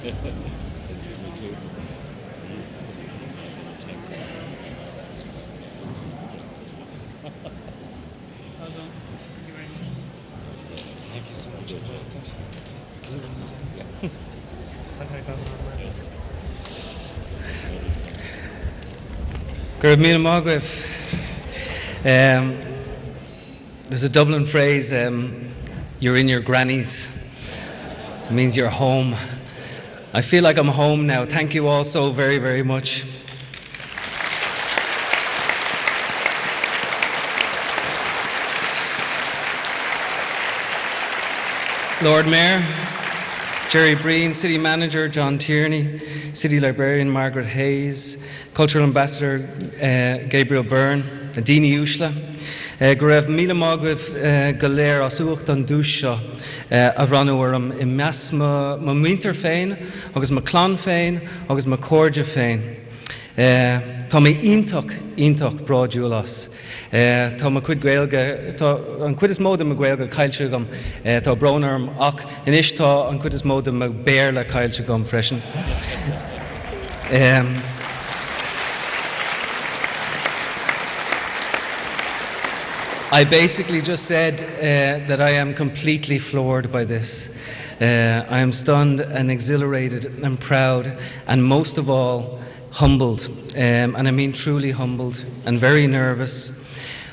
Thank you so much. Mila Magwith. Um, there's a Dublin phrase, um, you're in your grannies. It means you're home. I feel like I'm home now. Thank you all so very, very much. Lord Mayor, Gerry Breen, City Manager John Tierney, City Librarian Margaret Hayes, Cultural Ambassador uh, Gabriel Byrne, Dini Ushla, go raibh míle mágah uh, go léir as suacht an dúis seo uh, a ranúarm i meas má muinter féin, agus má clán féin, agus má cóide féin. Uh, tá mé ionach ionach braúlas. Uh, tá má chud gweilge, tá an chud is móda a gweilge caiilte gom uh, tá brnarm ach inis tá an chud is móda a béir le caiilte gom freisin. I basically just said uh, that I am completely floored by this. Uh, I am stunned and exhilarated and proud, and most of all, humbled. Um, and I mean truly humbled and very nervous.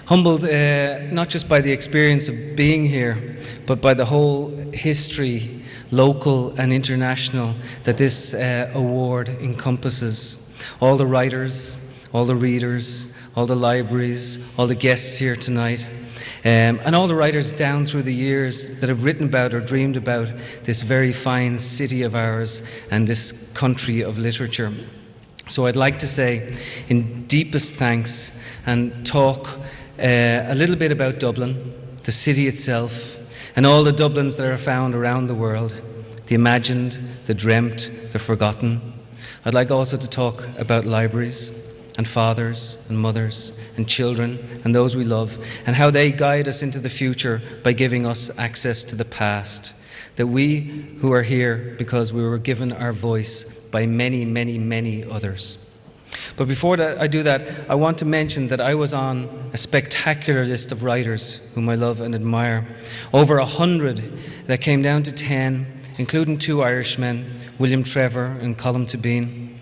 Humbled uh, not just by the experience of being here, but by the whole history, local and international, that this uh, award encompasses. All the writers, all the readers, all the libraries, all the guests here tonight, um, and all the writers down through the years that have written about or dreamed about this very fine city of ours and this country of literature. So I'd like to say, in deepest thanks, and talk uh, a little bit about Dublin, the city itself, and all the Dublins that are found around the world the imagined, the dreamt, the forgotten. I'd like also to talk about libraries and fathers and mothers and children and those we love and how they guide us into the future by giving us access to the past. That we who are here because we were given our voice by many, many, many others. But before that, I do that, I want to mention that I was on a spectacular list of writers whom I love and admire. Over a hundred that came down to ten, including two Irishmen, William Trevor and Colm Tóibín.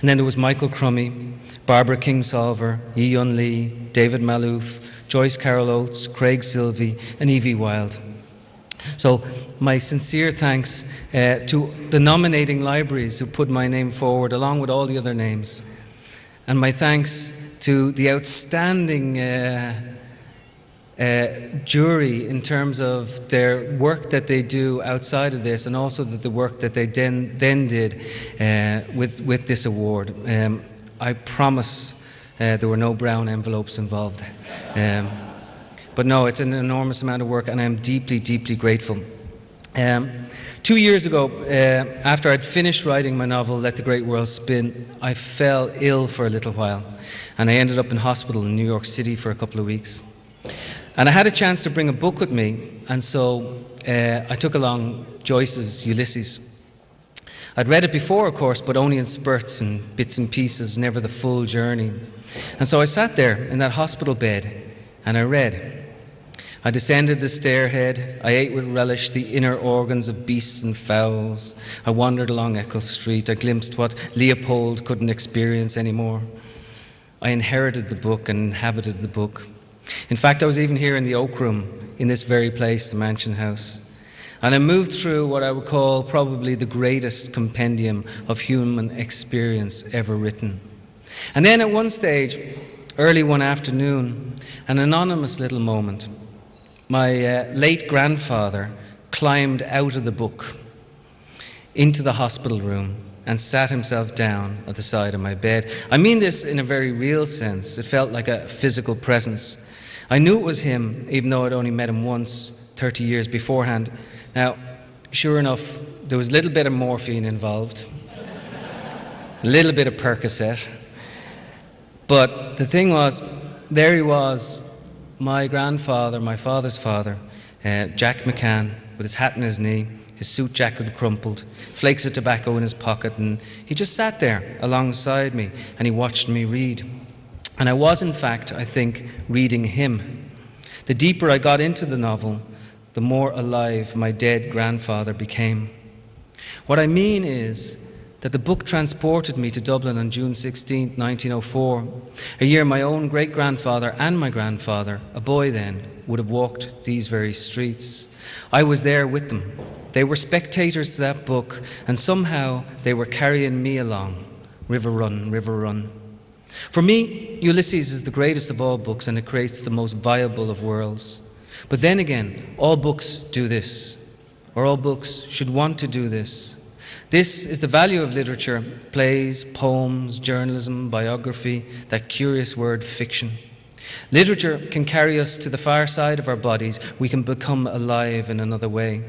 And then there was Michael Crummey, Barbara Kingsolver, Yiyun Li, David Malouf, Joyce Carol Oates, Craig Silvey, and Evie Wyld. So my sincere thanks uh, to the nominating libraries who put my name forward along with all the other names. And my thanks to the outstanding uh, uh, jury in terms of their work that they do outside of this and also the, the work that they then, then did uh, with, with this award. Um, I promise uh, there were no brown envelopes involved. Um, but no, it's an enormous amount of work and I'm deeply, deeply grateful. Um, two years ago, uh, after I'd finished writing my novel, Let the Great World Spin, I fell ill for a little while and I ended up in hospital in New York City for a couple of weeks. And I had a chance to bring a book with me, and so uh, I took along Joyce's Ulysses. I'd read it before, of course, but only in spurts and bits and pieces, never the full journey. And so I sat there in that hospital bed and I read. I descended the stairhead. I ate with relish the inner organs of beasts and fowls. I wandered along Eccles Street. I glimpsed what Leopold couldn't experience anymore. I inherited the book and inhabited the book. In fact, I was even here in the Oak Room, in this very place, the Mansion House. And I moved through what I would call probably the greatest compendium of human experience ever written. And then at one stage, early one afternoon, an anonymous little moment, my uh, late grandfather climbed out of the book into the hospital room and sat himself down at the side of my bed. I mean this in a very real sense. It felt like a physical presence. I knew it was him, even though I'd only met him once 30 years beforehand. Now, sure enough, there was a little bit of morphine involved, a little bit of Percocet. But the thing was, there he was, my grandfather, my father's father, uh, Jack McCann, with his hat in his knee, his suit jacket crumpled, flakes of tobacco in his pocket, and he just sat there alongside me and he watched me read. And I was, in fact, I think, reading him. The deeper I got into the novel, the more alive my dead grandfather became. What I mean is that the book transported me to Dublin on June 16, 1904, a year my own great grandfather and my grandfather, a boy then, would have walked these very streets. I was there with them. They were spectators to that book, and somehow they were carrying me along. River Run, River Run. For me, Ulysses is the greatest of all books, and it creates the most viable of worlds. But then again, all books do this, or all books should want to do this. This is the value of literature plays, poems, journalism, biography, that curious word fiction. Literature can carry us to the far side of our bodies. We can become alive in another way.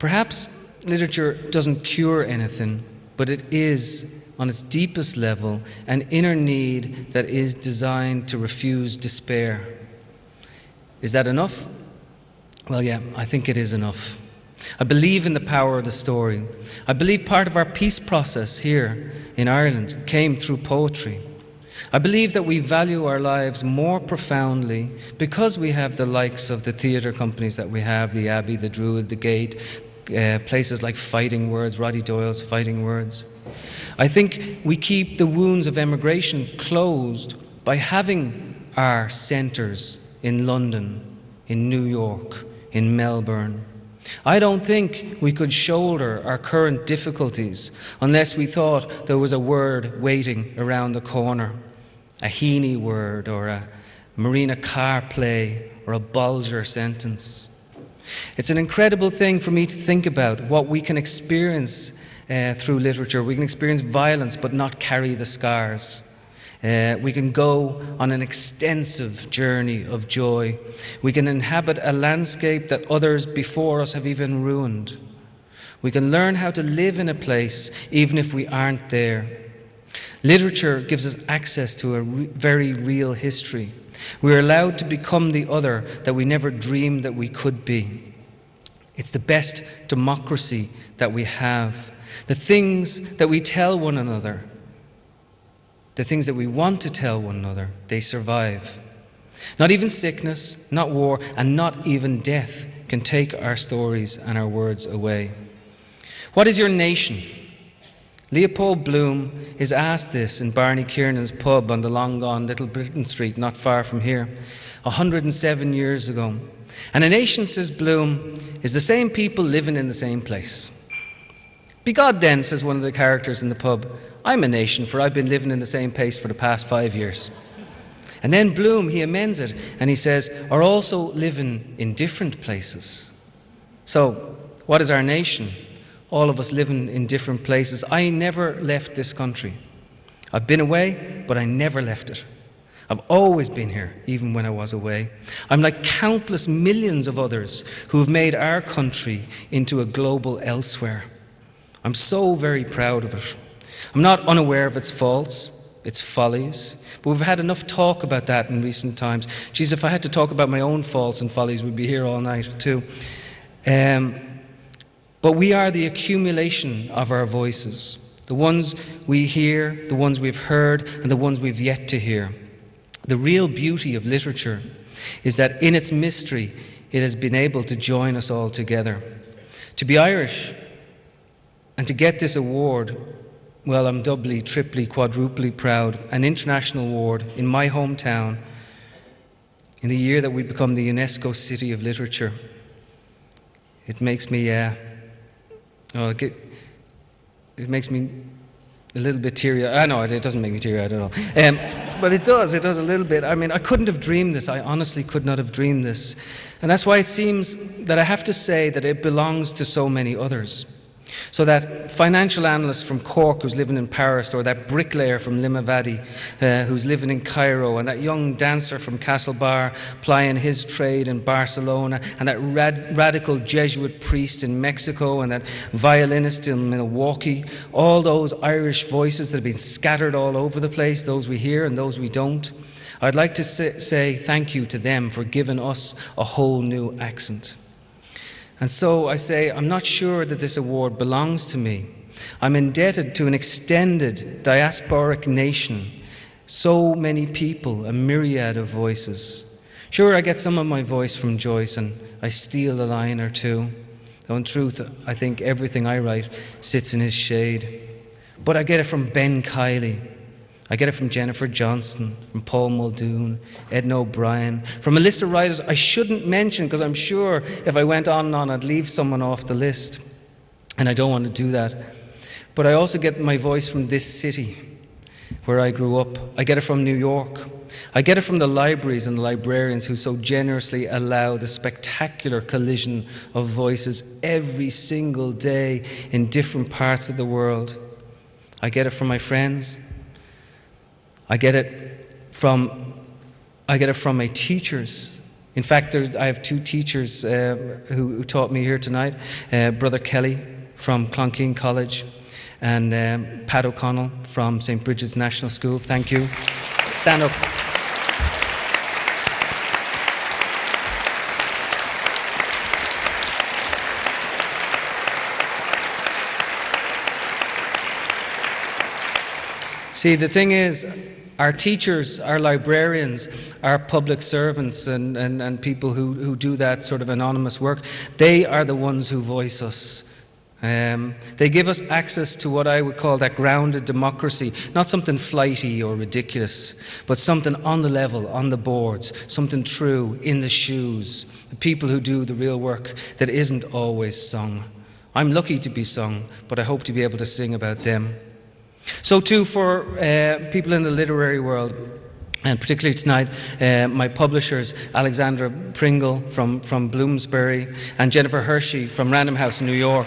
Perhaps literature doesn't cure anything, but it is, on its deepest level, an inner need that is designed to refuse despair. Is that enough? Well, yeah, I think it is enough. I believe in the power of the story. I believe part of our peace process here in Ireland came through poetry. I believe that we value our lives more profoundly because we have the likes of the theatre companies that we have, the Abbey, the Druid, the Gate, uh, places like Fighting Words, Roddy Doyle's Fighting Words. I think we keep the wounds of emigration closed by having our centres in London, in New York, in Melbourne. I don't think we could shoulder our current difficulties unless we thought there was a word waiting around the corner, a Heaney word or a Marina Carr play or a Bolger sentence. It's an incredible thing for me to think about what we can experience uh, through literature. We can experience violence but not carry the scars. Uh, we can go on an extensive journey of joy. We can inhabit a landscape that others before us have even ruined. We can learn how to live in a place even if we aren't there. Literature gives us access to a re very real history. We are allowed to become the other that we never dreamed that we could be. It's the best democracy that we have. The things that we tell one another, the things that we want to tell one another, they survive. Not even sickness, not war, and not even death can take our stories and our words away. What is your nation? Leopold Bloom is asked this in Barney Kiernan's pub on the long gone Little Britain Street, not far from here, 107 years ago. And a nation, says Bloom, is the same people living in the same place. Be God then, says one of the characters in the pub. I'm a nation, for I've been living in the same place for the past five years. And then Bloom, he amends it and he says, are also living in different places. So, what is our nation? All of us living in different places. I never left this country. I've been away, but I never left it. I've always been here, even when I was away. I'm like countless millions of others who have made our country into a global elsewhere. I'm so very proud of it. I'm not unaware of its faults, its follies, but we've had enough talk about that in recent times. Geez, if I had to talk about my own faults and follies, we'd be here all night too. Um, but we are the accumulation of our voices, the ones we hear, the ones we've heard, and the ones we've yet to hear. The real beauty of literature is that in its mystery, it has been able to join us all together. To be Irish and to get this award, well, I'm doubly, triply, quadruply proud. An international award in my hometown in the year that we become the UNESCO City of Literature. It makes me, uh, oh, it, it makes me a little bit teary. I know it doesn't make me teary eyed at all. Um, but it does, it does a little bit. I mean, I couldn't have dreamed this. I honestly could not have dreamed this. And that's why it seems that I have to say that it belongs to so many others. So that financial analyst from Cork who's living in Paris, or that bricklayer from Limavady uh, who's living in Cairo, and that young dancer from Castlebar plying his trade in Barcelona, and that rad radical Jesuit priest in Mexico, and that violinist in Milwaukee, all those Irish voices that have been scattered all over the place, those we hear and those we don't. I'd like to say, say thank you to them for giving us a whole new accent. And so I say, I'm not sure that this award belongs to me. I'm indebted to an extended diasporic nation, so many people, a myriad of voices. Sure, I get some of my voice from Joyce and I steal a line or two, though in truth, I think everything I write sits in his shade. But I get it from Ben Kiely, I get it from Jennifer Johnston, from Paul Muldoon, Edna O'Brien, from a list of writers I shouldn't mention because I'm sure if I went on and on, I'd leave someone off the list. And I don't want to do that. But I also get my voice from this city where I grew up. I get it from New York. I get it from the libraries and the librarians who so generously allow the spectacular collision of voices every single day in different parts of the world. I get it from my friends. I get it from, I get it from my teachers. In fact, I have two teachers uh, who, who, taught me here tonight. Uh, Brother Kelly from Clonkeen College and um, Pat O'Connell from St. Bridget's National School. Thank you. Stand up. See, the thing is, our teachers, our librarians, our public servants, and, and, and people who, who do that sort of anonymous work, they are the ones who voice us. Um, they give us access to what I would call that grounded democracy, not something flighty or ridiculous, but something on the level, on the boards, something true, in the shoes, the people who do the real work that isn't always sung. I'm lucky to be sung, but I hope to be able to sing about them. So too for uh, people in the literary world, and particularly tonight, uh, my publishers, Alexandra Pringle from, from Bloomsbury and Jennifer Hershey from Random House in New York.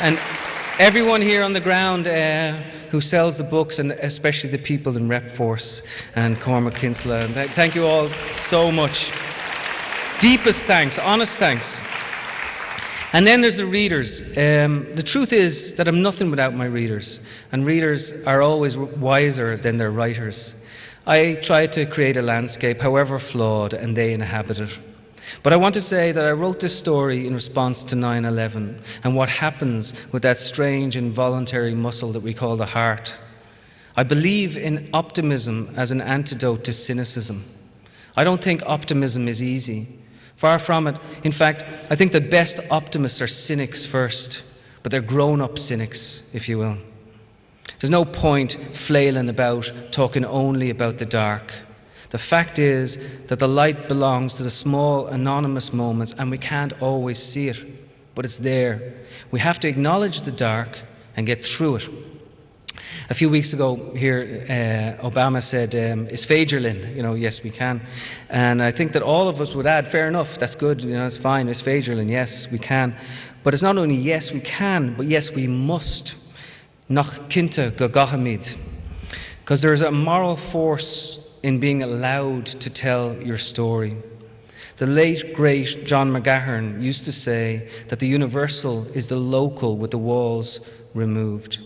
And everyone here on the ground uh, who sells the books, and especially the people in Repforce and Cormac Kinsella. And th thank you all so much. Deepest thanks, honest thanks. And then there's the readers. Um, the truth is that I'm nothing without my readers, and readers are always wiser than their writers. I try to create a landscape, however flawed, and they inhabit it. But I want to say that I wrote this story in response to 9 11 and what happens with that strange involuntary muscle that we call the heart. I believe in optimism as an antidote to cynicism. I don't think optimism is easy. Far from it. In fact, I think the best optimists are cynics first, but they're grown up cynics, if you will. There's no point flailing about, talking only about the dark. The fact is that the light belongs to the small, anonymous moments, and we can't always see it, but it's there. We have to acknowledge the dark and get through it. A few weeks ago here, uh, Obama said, um, is Fagerlin? You know, yes, we can. And I think that all of us would add, fair enough, that's good, you know, it's fine, is Fagerlin? Yes, we can. But it's not only yes, we can, but yes, we must. Nach kinte gagahamid. Because there's a moral force in being allowed to tell your story. The late, great John McGahern used to say that the universal is the local with the walls removed.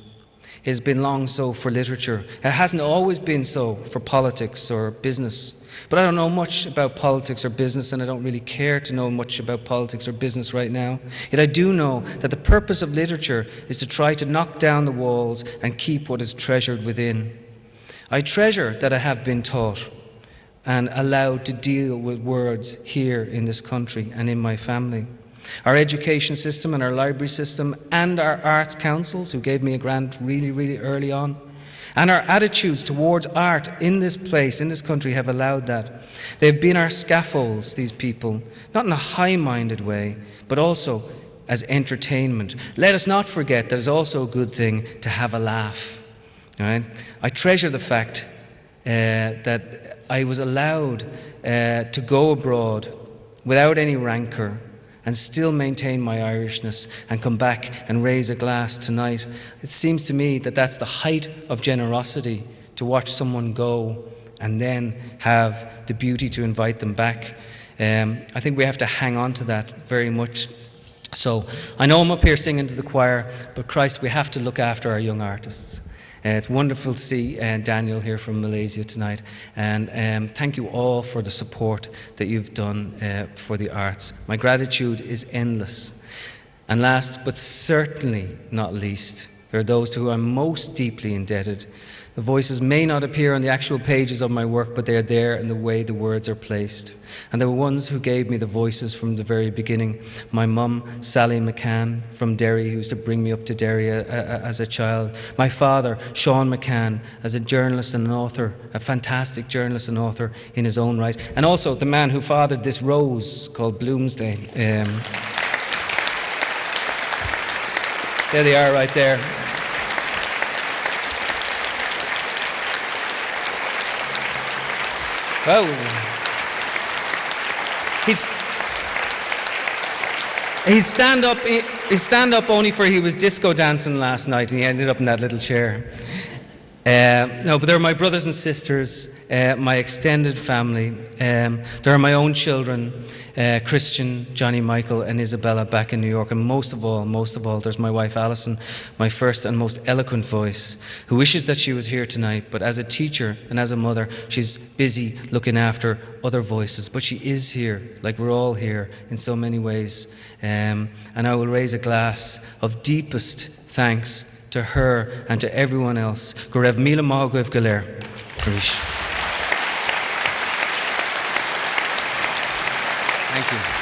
Has been long so for literature. It hasn't always been so for politics or business. But I don't know much about politics or business, and I don't really care to know much about politics or business right now. Yet I do know that the purpose of literature is to try to knock down the walls and keep what is treasured within. I treasure that I have been taught and allowed to deal with words here in this country and in my family. Our education system and our library system and our arts councils, who gave me a grant really, really early on, and our attitudes towards art in this place, in this country, have allowed that. They've been our scaffolds, these people, not in a high minded way, but also as entertainment. Let us not forget that it's also a good thing to have a laugh. Right? I treasure the fact uh, that I was allowed uh, to go abroad without any rancour, and still maintain my Irishness and come back and raise a glass tonight. It seems to me that that's the height of generosity to watch someone go and then have the beauty to invite them back. Um, I think we have to hang on to that very much. So I know I'm up here singing to the choir, but Christ, we have to look after our young artists. Uh, it's wonderful to see uh, Daniel here from Malaysia tonight. And um, thank you all for the support that you've done uh, for the arts. My gratitude is endless. And last but certainly not least, there are those to whom I'm most deeply indebted. The voices may not appear on the actual pages of my work, but they are there in the way the words are placed. And there were ones who gave me the voices from the very beginning my mum, Sally McCann from Derry, who used to bring me up to Derry a, a, as a child, my father, Sean McCann, as a journalist and an author, a fantastic journalist and author in his own right, and also the man who fathered this rose called Bloomsday. Um, there they are right there. Oh. He's he'd stand up he'd stand up only for he was disco dancing last night and he ended up in that little chair. Uh, no, but they're my brothers and sisters, uh, my extended family. Um, there are my own children, uh, Christian, Johnny Michael, and Isabella back in New York. And most of all, most of all, there's my wife Alison, my first and most eloquent voice, who wishes that she was here tonight. But as a teacher and as a mother, she's busy looking after other voices. But she is here, like we're all here in so many ways. Um, and I will raise a glass of deepest thanks to her and to everyone else. Go raibh míle maith Thank you.